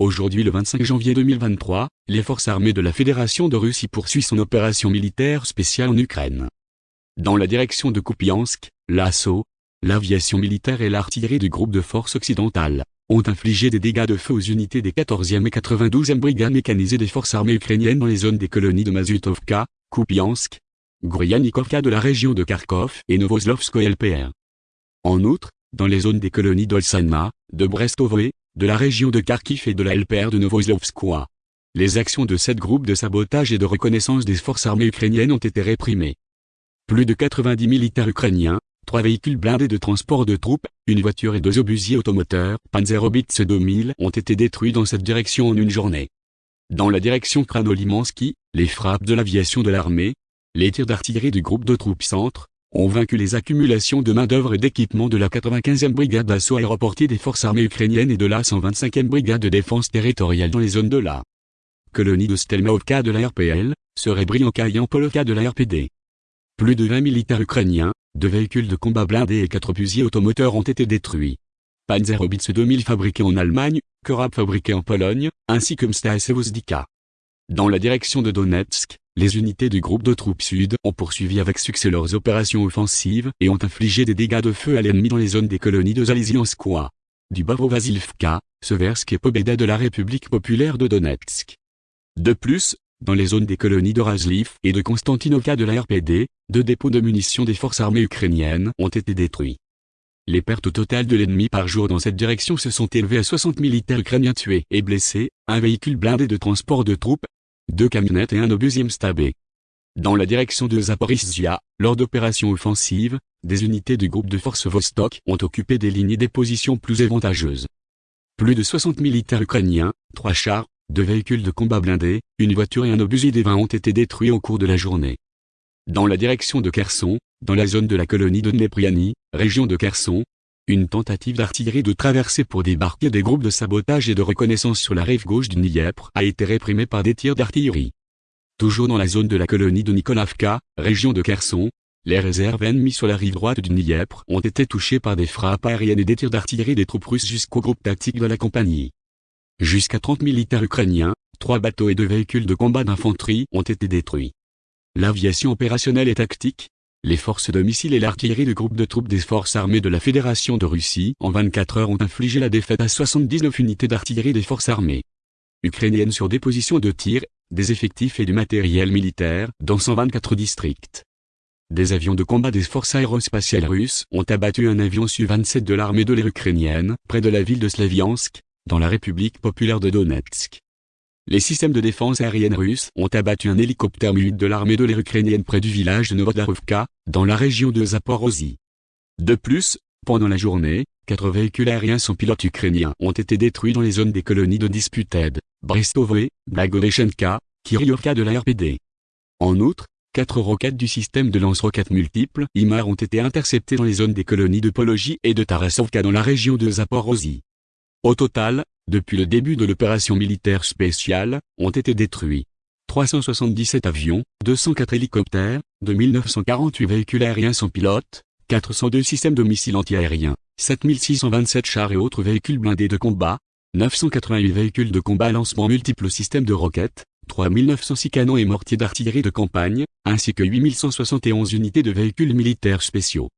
Aujourd'hui le 25 janvier 2023, les forces armées de la Fédération de Russie poursuivent son opération militaire spéciale en Ukraine. Dans la direction de Kupiansk, l'assaut, l'aviation militaire et l'artillerie du groupe de forces occidentales ont infligé des dégâts de feu aux unités des 14e et 92e brigades mécanisées des forces armées ukrainiennes dans les zones des colonies de Mazutovka, Kupiansk, Gryanikovka de la région de Kharkov et Novoslovskoye LPR. En outre, dans les zones des colonies d'Olsanma, de Brestovoe, de la région de Kharkiv et de la LPR de Novoslovskoye. Les actions de sept groupes de sabotage et de reconnaissance des forces armées ukrainiennes ont été réprimées. Plus de 90 militaires ukrainiens, trois véhicules blindés de transport de troupes, une voiture et deux obusiers automoteurs Panzerobitz 2000 ont été détruits dans cette direction en une journée. Dans la direction Kranolimansky, les frappes de l'aviation de l'armée, les tirs d'artillerie du groupe de troupes centre, ont vaincu les accumulations de main-d'œuvre et d'équipement de la 95e brigade d'assaut aéroportée des forces armées ukrainiennes et de la 125e brigade de défense territoriale dans les zones de la colonie de Stelmaovka de la RPL, Serebrianka et Ampoloka de la RPD. Plus de 20 militaires ukrainiens, deux véhicules de combat blindés et quatre fusils automoteurs ont été détruits. Panzerobitz 2000 fabriqué en Allemagne, Korab fabriqué en Pologne, ainsi que Msta et. Dans la direction de Donetsk, les unités du groupe de troupes sud ont poursuivi avec succès leurs opérations offensives et ont infligé des dégâts de feu à l'ennemi dans les zones des colonies de Zalizianskoye, du Bavo-Vasilivka, Seversk et Pobeda de la République populaire de Donetsk. De plus, dans les zones des colonies de Razliv et de Konstantinovka de la RPD, deux dépôts de munitions des forces armées ukrainiennes ont été détruits. Les pertes au total de l'ennemi par jour dans cette direction se sont élevées à 60 militaires ukrainiens tués et blessés, un véhicule blindé de transport de troupes, deux camionnettes et un obusier stabé. Dans la direction de Zaporizhia, lors d'opérations offensives, des unités du groupe de forces Vostok ont occupé des lignes et des positions plus avantageuses. Plus de 60 militaires ukrainiens, trois chars, deux véhicules de combat blindés, une voiture et un obusier des 20 ont été détruits au cours de la journée. Dans la direction de Kherson, dans la zone de la colonie de Dnepriani, région de Kherson, une tentative d'artillerie de traversée pour débarquer des groupes de sabotage et de reconnaissance sur la rive gauche du Dniepr a été réprimée par des tirs d'artillerie. Toujours dans la zone de la colonie de Nikolavka, région de Kherson, les réserves ennemies sur la rive droite du Dniepr ont été touchées par des frappes aériennes et des tirs d'artillerie des troupes russes jusqu'au groupe tactique de la compagnie. Jusqu'à 30 militaires ukrainiens, trois bateaux et deux véhicules de combat d'infanterie ont été détruits. L'aviation opérationnelle et tactique, les forces de missiles et l'artillerie du groupe de troupes des forces armées de la Fédération de Russie en 24 heures ont infligé la défaite à 79 unités d'artillerie des forces armées ukrainiennes sur des positions de tir, des effectifs et du matériel militaire dans 124 districts. Des avions de combat des forces aérospatiales russes ont abattu un avion Su-27 de l'armée de l'air ukrainienne près de la ville de Slaviansk, dans la République populaire de Donetsk. Les systèmes de défense aérienne russes ont abattu un hélicoptère Mi-8 de l'armée de l'air ukrainienne près du village de Novodarovka, dans la région de Zaporozhye. De plus, pendant la journée, quatre véhicules aériens sans pilote ukrainiens ont été détruits dans les zones des colonies de Disputed, Brestovoe, Blagoveshenka, Kiryovka de la RPD. En outre, quatre roquettes du système de lance-roquettes multiples IMAR ont été interceptées dans les zones des colonies de Pologie et de Tarasovka dans la région de Zaporozhye. Au total, depuis le début de l'opération militaire spéciale, ont été détruits 377 avions, 204 hélicoptères, 2948 véhicules aériens sans pilote, 402 systèmes de missiles antiaériens, 7627 chars et autres véhicules blindés de combat, 988 véhicules de combat lancement multiples systèmes de roquettes, 3906 canons et mortiers d'artillerie de campagne, ainsi que 8171 unités de véhicules militaires spéciaux.